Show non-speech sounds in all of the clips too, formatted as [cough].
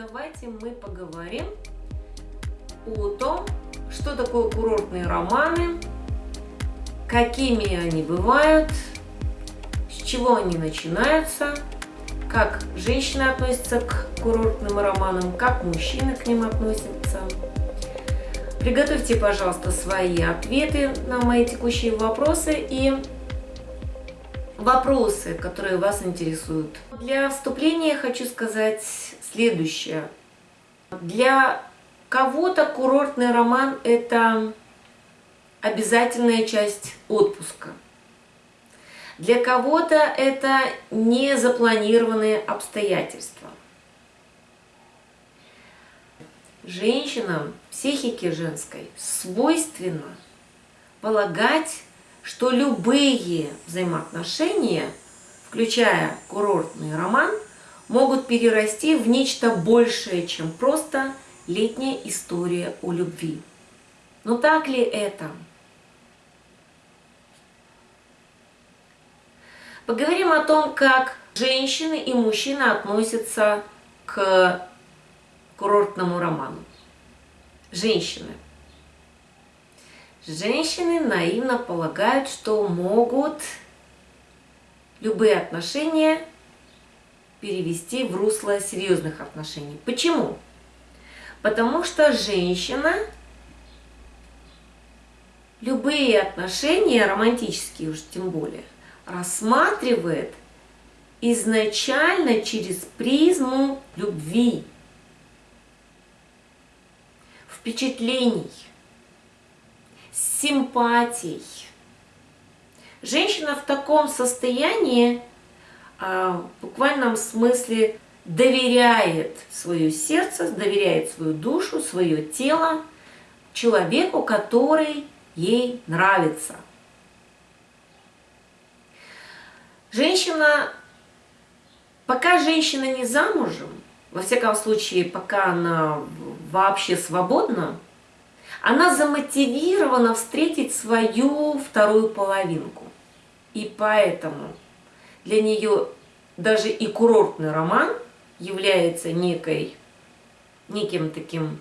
давайте мы поговорим о том, что такое курортные романы, какими они бывают, с чего они начинаются, как женщины относятся к курортным романам, как мужчины к ним относятся. Приготовьте, пожалуйста, свои ответы на мои текущие вопросы и вопросы, которые вас интересуют. Для вступления хочу сказать следующее. Для кого-то курортный роман – это обязательная часть отпуска. Для кого-то это незапланированные обстоятельства. Женщинам, психике женской свойственно полагать, что любые взаимоотношения, включая курортный роман, могут перерасти в нечто большее, чем просто летняя история о любви. Но так ли это? Поговорим о том, как женщины и мужчины относятся к курортному роману. Женщины. Женщины наивно полагают, что могут любые отношения перевести в русло серьезных отношений. Почему? Потому что женщина любые отношения, романтические уж тем более, рассматривает изначально через призму любви, впечатлений, симпатий. Женщина в таком состоянии а, в буквальном смысле доверяет свое сердце, доверяет свою душу, свое тело человеку, который ей нравится. Женщина, пока женщина не замужем, во всяком случае, пока она вообще свободна, она замотивирована встретить свою вторую половинку. И поэтому для нее даже и курортный роман является некой, неким таким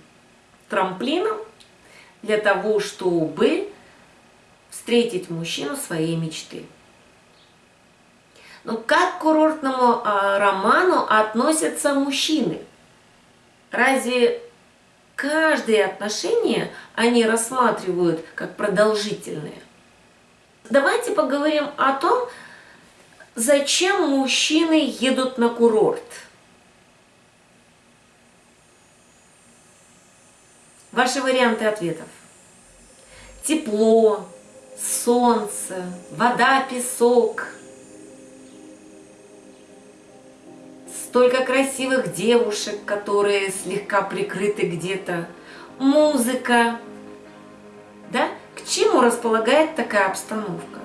трамплином для того, чтобы встретить мужчину своей мечты. Но как к курортному а, роману относятся мужчины? Разве каждые отношения они рассматривают как продолжительные? Давайте поговорим о том, зачем мужчины едут на курорт. Ваши варианты ответов. Тепло, солнце, вода, песок. Столько красивых девушек, которые слегка прикрыты где-то. Музыка. Да? К чему располагает такая обстановка?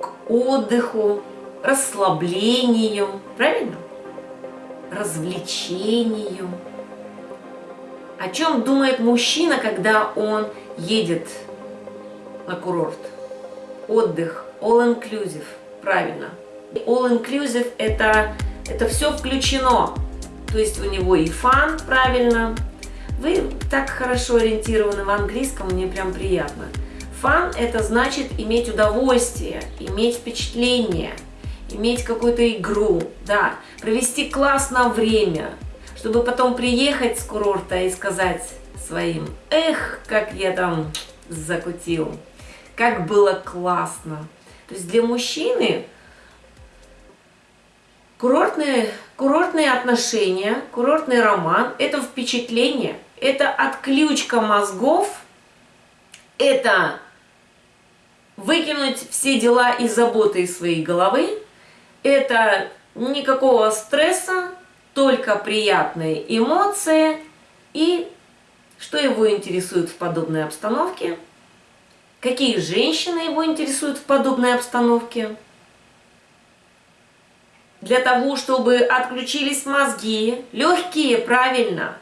К отдыху, расслаблению, правильно? Развлечению. О чем думает мужчина, когда он едет на курорт? Отдых, all-inclusive, правильно. All-inclusive это, это все включено. То есть у него и фан, правильно. Вы так хорошо ориентированы в английском, мне прям приятно. Фан это значит иметь удовольствие, иметь впечатление, иметь какую-то игру, да, провести классно время, чтобы потом приехать с курорта и сказать своим, эх, как я там закутил, как было классно. То есть для мужчины курортные, курортные отношения, курортный роман – это впечатление, это отключка мозгов, это выкинуть все дела и заботы из своей головы, это никакого стресса, только приятные эмоции и что его интересует в подобной обстановке, какие женщины его интересуют в подобной обстановке. Для того, чтобы отключились мозги, легкие, правильно,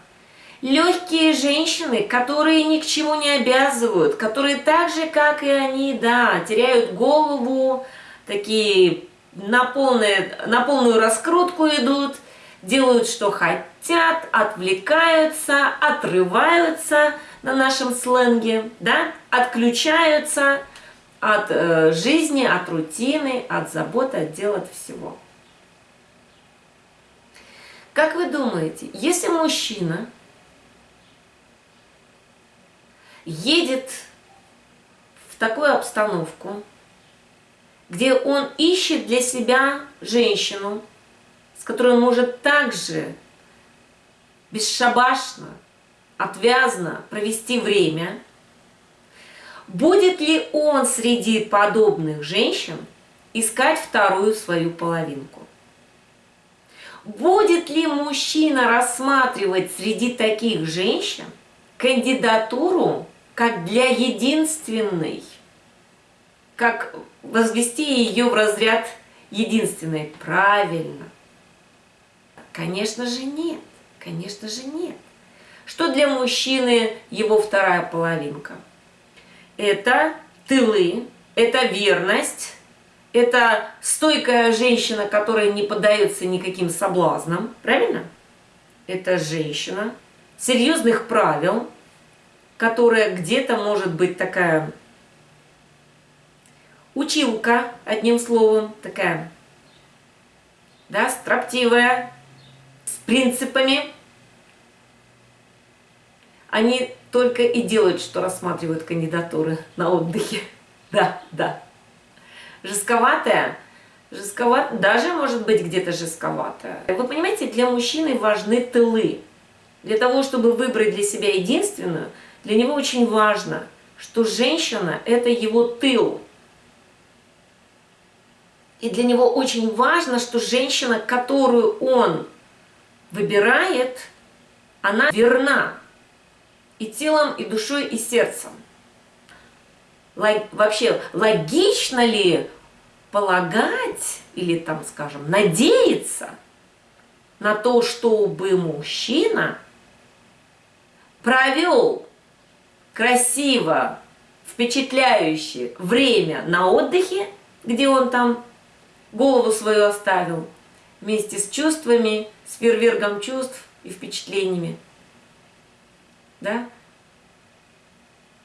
легкие женщины, которые ни к чему не обязывают, которые так же, как и они, да, теряют голову, такие на, полные, на полную раскрутку идут – делают, что хотят, отвлекаются, отрываются на нашем сленге, да, отключаются от э, жизни, от рутины, от заботы, от дел, от всего. Как вы думаете, если мужчина едет в такую обстановку, где он ищет для себя женщину, с которой он может также бесшабашно, отвязно провести время, будет ли он среди подобных женщин искать вторую свою половинку? Будет ли мужчина рассматривать среди таких женщин кандидатуру как для единственной, как возвести ее в разряд единственной? Правильно. Конечно же нет, конечно же нет. Что для мужчины его вторая половинка? Это тылы, это верность, это стойкая женщина, которая не поддается никаким соблазнам, правильно? Это женщина серьезных правил, которая где-то может быть такая училка, одним словом, такая, да, строптивая, с принципами. Они только и делают, что рассматривают кандидатуры на отдыхе. [laughs] Да, да жестковатая, жестковат, даже может быть где-то жестковатая. Вы понимаете, для мужчины важны тылы. Для того, чтобы выбрать для себя единственную, для него очень важно, что женщина – это его тыл. И для него очень важно, что женщина, которую он выбирает, она верна и телом, и душой, и сердцем. Вообще, логично ли полагать или там, скажем, надеяться на то, чтобы мужчина провел красиво, впечатляющее время на отдыхе, где он там голову свою оставил, вместе с чувствами, с фейерверком чувств и впечатлениями. Да?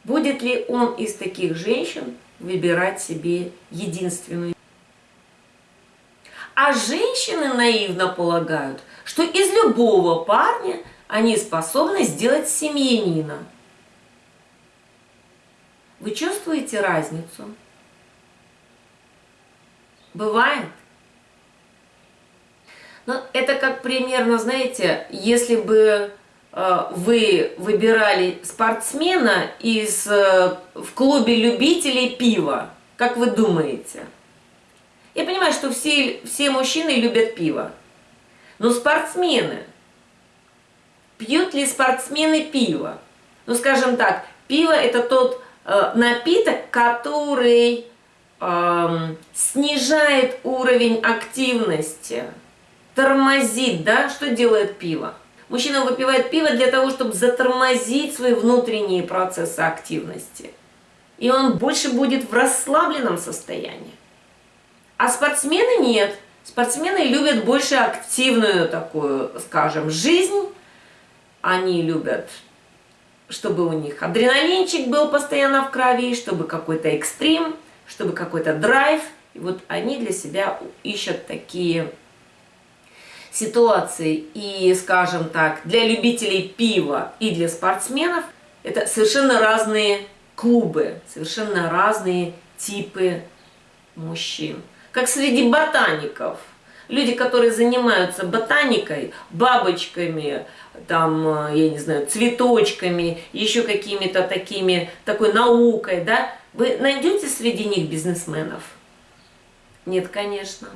Будет ли он из таких женщин выбирать себе единственную? А женщины наивно полагают, что из любого парня они способны сделать семьянина. Вы чувствуете разницу? Бывает? Ну, это как примерно, знаете, если бы вы выбирали спортсмена из, э, в клубе любителей пива, как вы думаете? Я понимаю, что все, все мужчины любят пиво. Но спортсмены, пьют ли спортсмены пиво? Ну, скажем так, пиво это тот э, напиток, который э, снижает уровень активности, тормозит, да? Что делает пиво? Мужчина выпивает пиво для того, чтобы затормозить свои внутренние процессы активности. И он больше будет в расслабленном состоянии. А спортсмены нет. Спортсмены любят больше активную такую, скажем, жизнь. Они любят, чтобы у них адреналинчик был постоянно в крови, чтобы какой-то экстрим, чтобы какой-то драйв. И вот они для себя ищут такие ситуации. И, скажем так, для любителей пива и для спортсменов это совершенно разные клубы, совершенно разные типы мужчин как среди ботаников. Люди, которые занимаются ботаникой, бабочками, там, э, я не знаю, цветочками, еще какими-то такими, такой наукой, да, вы найдете среди них бизнесменов? Нет, конечно.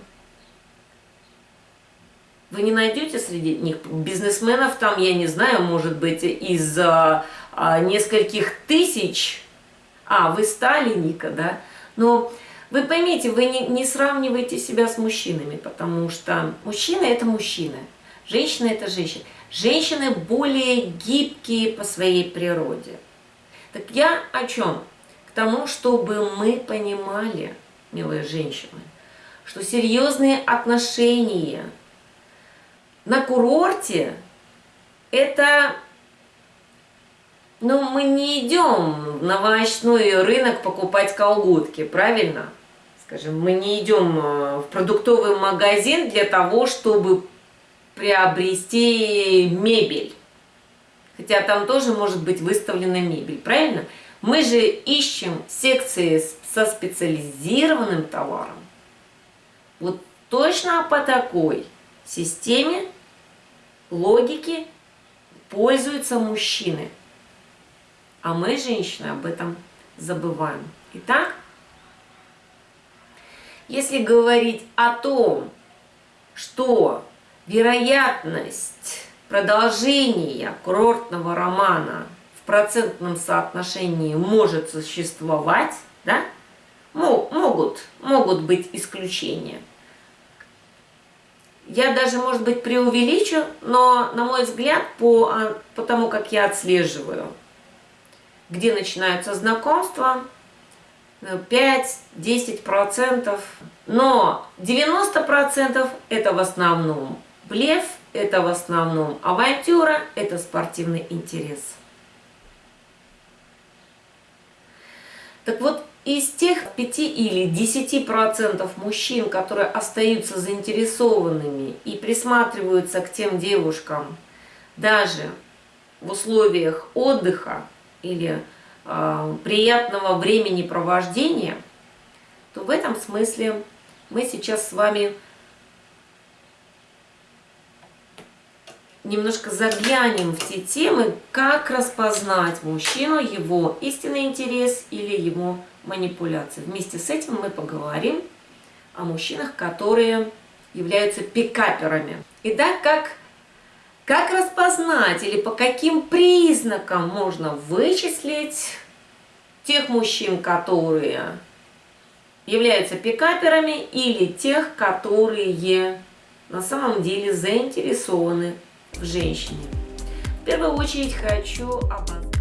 Вы не найдете среди них бизнесменов, там, я не знаю, может быть, из а, а, нескольких тысяч, а, вы сталинника, да, но вы поймите, вы не, не сравниваете себя с мужчинами, потому что мужчина – это мужчина, женщина – это женщина. Женщины более гибкие по своей природе. Так я о чем? К тому, чтобы мы понимали, милые женщины, что серьезные отношения на курорте это, ну, мы не идем на овощной рынок покупать колготки, правильно? Скажем, мы не идем э, в продуктовый магазин для того, чтобы приобрести мебель. Хотя там тоже может быть выставлена мебель, правильно? Мы же ищем секции со специализированным товаром. Вот точно по такой системе логики пользуются мужчины. А мы, женщины, об этом забываем. Итак, если говорить о том, что вероятность продолжения курортного романа в процентном соотношении может существовать, да, могут, могут быть исключения. Я даже, может быть, преувеличу, но, на мой взгляд, по, а, по тому, как я отслеживаю, где начинаются знакомства, 5-10%, но 90% это в основном блеф, это в основном авантюра, это спортивный интерес. Так вот, из тех 5 или 10% мужчин, которые остаются заинтересованными и присматриваются к тем девушкам, даже в условиях отдыха или э, приятного времени провождения, то в этом смысле мы сейчас с вами немножко заглянем в те темы, как распознать мужчину, его истинный интерес или его манипуляции. Вместе с этим мы поговорим о мужчинах, которые являются пикаперами. Итак, как, как распознать или по каким признакам можно вычислить тех мужчин, которые являются пикаперами или тех, которые на самом деле заинтересованы в женщине. В первую очередь хочу обозначить